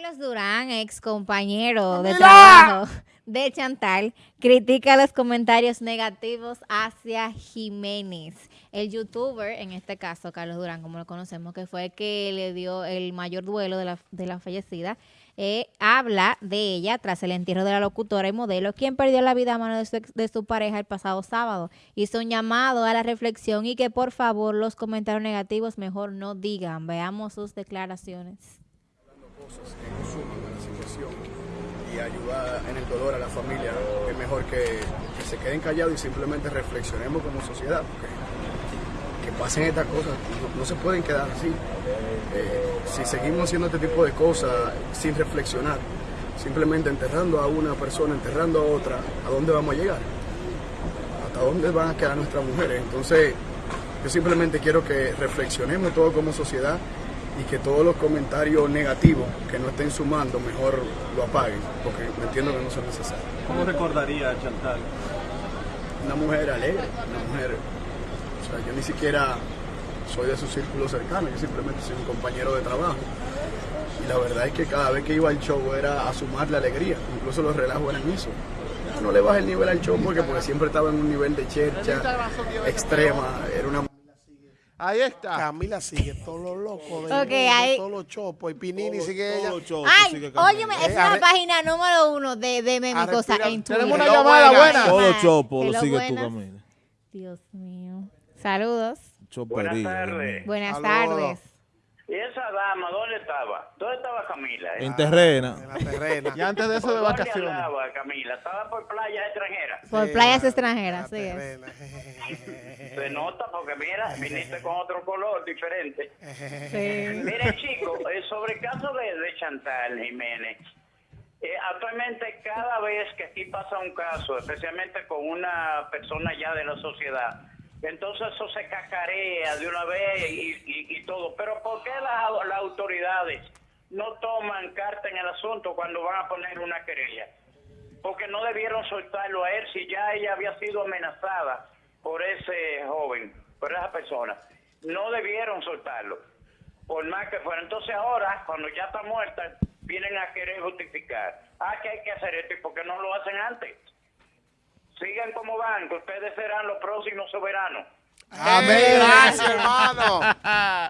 Carlos Durán, ex compañero de trabajo de Chantal, critica los comentarios negativos hacia Jiménez. El youtuber, en este caso, Carlos Durán, como lo conocemos, que fue el que le dio el mayor duelo de la, de la fallecida, eh, habla de ella tras el entierro de la locutora y modelo, quien perdió la vida a mano de su, de su pareja el pasado sábado. Hizo un llamado a la reflexión y que por favor los comentarios negativos mejor no digan. Veamos sus declaraciones que no suman a la situación y ayudar en el dolor a la familia, es mejor que, se queden callados y simplemente reflexionemos como sociedad, porque que pasen estas cosas no, no se pueden quedar así. Eh, si seguimos haciendo este tipo de cosas sin reflexionar, simplemente enterrando a una persona, enterrando a otra, ¿a dónde vamos a llegar? ¿Hasta dónde van a quedar nuestras mujeres? Entonces, yo simplemente quiero que reflexionemos todo como sociedad y que todos los comentarios negativos que no estén sumando mejor lo apaguen, porque me entiendo que no son necesarios. ¿Cómo recordaría a Chantal? Una mujer alegre, una mujer, o sea, yo ni siquiera soy de su círculo cercano, yo simplemente soy un compañero de trabajo. Y la verdad es que cada vez que iba al show era a sumarle alegría, incluso los relajos eran eso. Ya no le baja el nivel al show porque, porque siempre estaba en un nivel de chercha extrema, era una Ahí está. Camila sigue todos los locos de, ahí- todos los chopos y Pinini sigue Todo ella. show, Ay, sigue óyeme, esa Eh, es la arre- página número uno de, de meme a cosa respirar. en Twitter. Tenemos una llamada buena. Todo los chopos lo sigue tú, buenas. Camila. Dios mío. Saludos. Chopería. Buenas tardes. Buenas Saludos. tardes. ¿Y esa dama dónde estaba? ¿Dónde estaba Camila? eh? En terrena. En la terrena. Y antes de eso ¿Por de dónde vacaciones. andaba Camila? ¿Estaba por playas extranjeras? Por Sí, playas la- extranjeras, sí es. Se nota porque mira, viniste con otro color diferente. Sí. Mire chicos, sobre el caso de, de Chantal Jiménez, eh, actualmente cada vez que aquí pasa un caso, especialmente con una persona ya de la sociedad, entonces eso se cacarea de una vez y, y- todo. Pero ¿por qué las, las autoridades no toman carta en el asunto cuando van a poner una querella? Porque no debieron soltarlo a él si ya ella había sido amenazada por ese joven, por esa persona. No debieron soltarlo por más que fuera. Entonces ahora, cuando ya está muerta, vienen a querer justificar. Ah, que hay que hacer esto, ¿y por qué no lo hacen antes? Sigan como van, que ustedes serán los próximos soberanos. Amén. Gracias, hermano.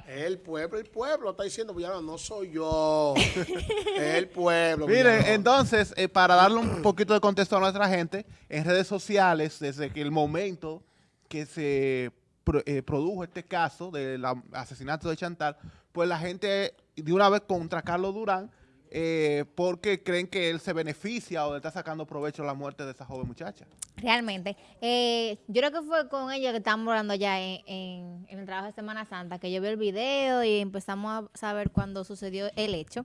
El pueblo, el pueblo está diciendo, no soy yo. El pueblo. Miren, entonces, eh, para darle un poquito de contexto a nuestra gente, en redes sociales, desde que el momento que se pro- eh, produjo este caso del asesinato de Chantal, pues la gente de una vez contra Carlos Durán, eh, porque creen que él se beneficia o le está sacando provecho a la muerte de esa joven muchacha. Realmente. Eh, yo creo que fue con ellos que estábamos hablando ya en, en- el trabajo de Semana Santa, que yo vi el video y empezamos a saber cuándo sucedió el hecho.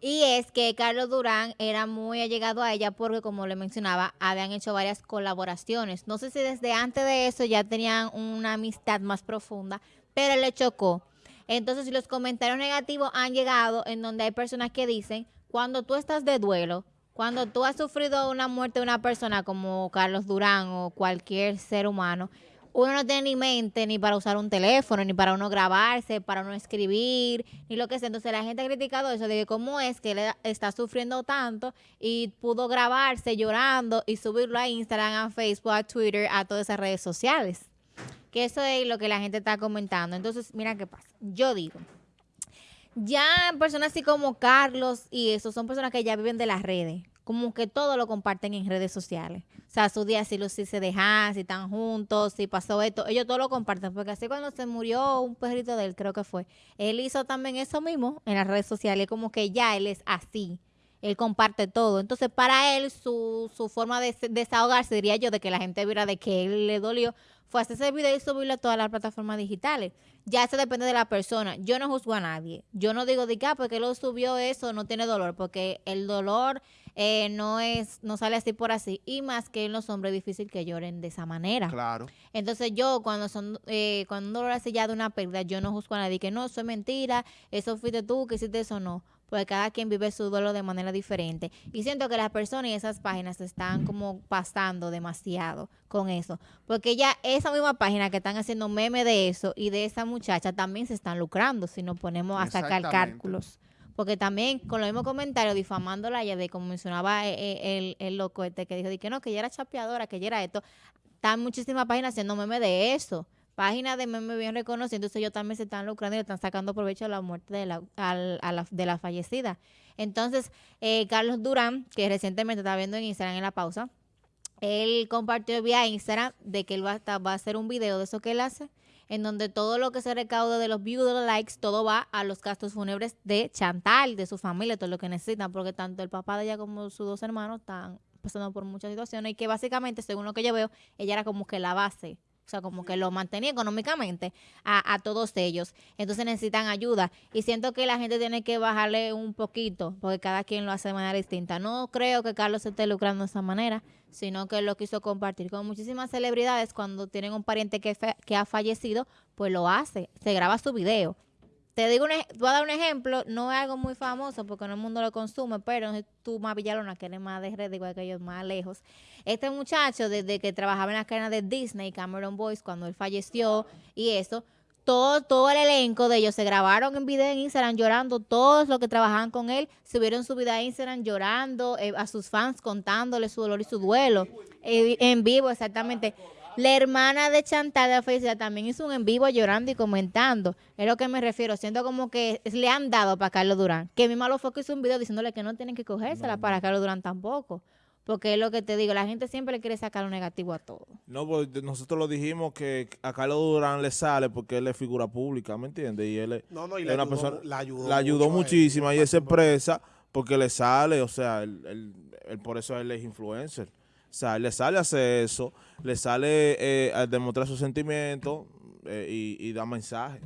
Y es que Carlos Durán era muy allegado a ella porque, como le mencionaba, habían hecho varias colaboraciones. No sé si desde antes de eso ya tenían una amistad más profunda, pero le chocó. Entonces, los comentarios negativos han llegado en donde hay personas que dicen, cuando tú estás de duelo, cuando tú has sufrido una muerte de una persona como Carlos Durán o cualquier ser humano, uno no tiene ni mente ni para usar un teléfono, ni para uno grabarse, para uno escribir, ni lo que sea. Entonces la gente ha criticado eso de que cómo es que él está sufriendo tanto y pudo grabarse llorando y subirlo a Instagram, a Facebook, a Twitter, a todas esas redes sociales. Eso es lo que la gente está comentando. Entonces, mira qué pasa. Yo digo, ya personas así como Carlos y eso son personas que ya viven de las redes. Como que todo lo comparten en redes sociales. O sea, su día si, los, si se dejan, si están juntos, si pasó esto. Ellos todo lo comparten. Porque así cuando se murió un perrito de él, creo que fue, él hizo también eso mismo en las redes sociales. Como que ya él es así. Él comparte todo. Entonces, para él, su, su forma de se- desahogarse, diría yo, de que la gente viera de que él le dolió, fue hacer ese video y subirlo a todas las plataformas digitales. Ya eso depende de la persona. Yo no juzgo a nadie. Yo no digo de que, ah, porque él lo subió eso, no tiene dolor, porque el dolor eh, no es, no sale así por así. Y más que en los hombres es difícil que lloren de esa manera. Claro. Entonces yo cuando son eh, cuando un dolor así ya de una pérdida, yo no juzgo a nadie que no, eso es mentira, eso fuiste tú que hiciste eso, no. Porque cada quien vive su duelo de manera diferente. Y siento que las personas y esas páginas se están como pasando demasiado con eso. Porque ya esa misma página que están haciendo meme de eso y de esa muchacha también se están lucrando si nos ponemos a sacar cálculos. porque también con los mismos comentarios difamándola ella de como mencionaba eh, eh, el, el loco este que dijo de que no, que ella era chapeadora, que ella era esto. Están muchísimas páginas haciendo meme de eso. Páginas de meme bien reconocidas, entonces ellos también se están lucrando y están sacando provecho de la muerte de la, al- a la, de la fallecida. Entonces, eh, Carlos Durán, que recientemente estaba viendo en Instagram en la pausa, él compartió vía Instagram de que él va a, va a hacer un video de eso que él hace, en donde todo lo que se recaude de los views, de los likes, todo va a los gastos fúnebres de Chantal, de su familia, todo lo que necesitan, porque tanto el papá de ella como sus dos hermanos están pasando por muchas situaciones y que básicamente, según lo que yo veo, ella era como que la base. O sea, como que lo mantenía económicamente a, a todos ellos. Entonces necesitan ayuda. Y siento que la gente tiene que bajarle un poquito, porque cada quien lo hace de manera distinta. No creo que Carlos esté lucrando de esa manera, sino que lo quiso compartir. Con muchísimas celebridades, cuando tienen un pariente que, que ha fallecido, pues lo hace. Se graba su video. Te digo, un voy a dar un ejemplo, no es algo muy famoso porque no el mundo lo consume, pero tú más Villalona, que eres más de red, igual que ellos, más lejos. Este muchacho, desde que trabajaba en la cadena de Disney, Cameron Boyce, cuando él falleció y eso, todo, todo el elenco de ellos se grabaron en video en Instagram llorando, todos los que trabajaban con él subieron su vida a Instagram llorando, eh, a sus fans contándole su dolor y su duelo, eh, en vivo exactamente. La hermana de Chantal de felicidad también hizo un en vivo llorando y comentando. Es lo que me refiero. Siento como que le han dado para Carlos Durán. Que mi malo fue que hizo un video diciéndole que no tienen que cogérsela para Carlos Durán tampoco. Porque es lo que te digo, la gente siempre le quiere sacar lo negativo a todo. No, pues nosotros lo dijimos que a Carlos Durán le sale porque él es figura pública, ¿me entiendes? Y él es, No, no, y es le una ayudó- persona, la ayudó la ayudó muchísimo y él se expresa porque le sale, o sea, él, él- él- por eso él es influencer. Él le sale hacer eso, le sale eh, a demostrar sus sentimientos eh, y, y da mensajes.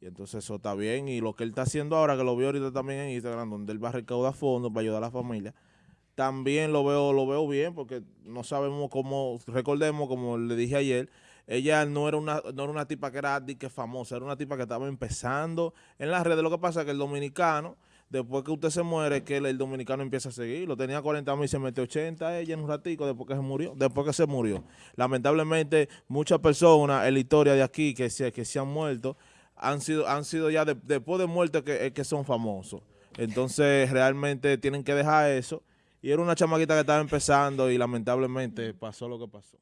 Y entonces eso está bien. Y lo que él está haciendo ahora, que lo veo ahorita también en Instagram, donde él va a recaudar fondos para ayudar a la familia, también lo veo, lo veo bien, porque no sabemos cómo, recordemos, como le dije ayer, ella no era una, no era una tipa que era que famosa, era una tipa que estaba empezando en las redes. Lo que pasa es que el dominicano, después que usted se muere, que el, dominicano empieza a seguir. Lo tenía 40 mil se metió 80 ella en un ratico después que se murió. Después que se murió. Lamentablemente, muchas personas en la historia de aquí que se, que se han muerto, han sido, han sido ya de- después de muerte que, que son famosos. Entonces, realmente tienen que dejar eso. Y era una chamaquita que estaba empezando y lamentablemente pasó lo que pasó.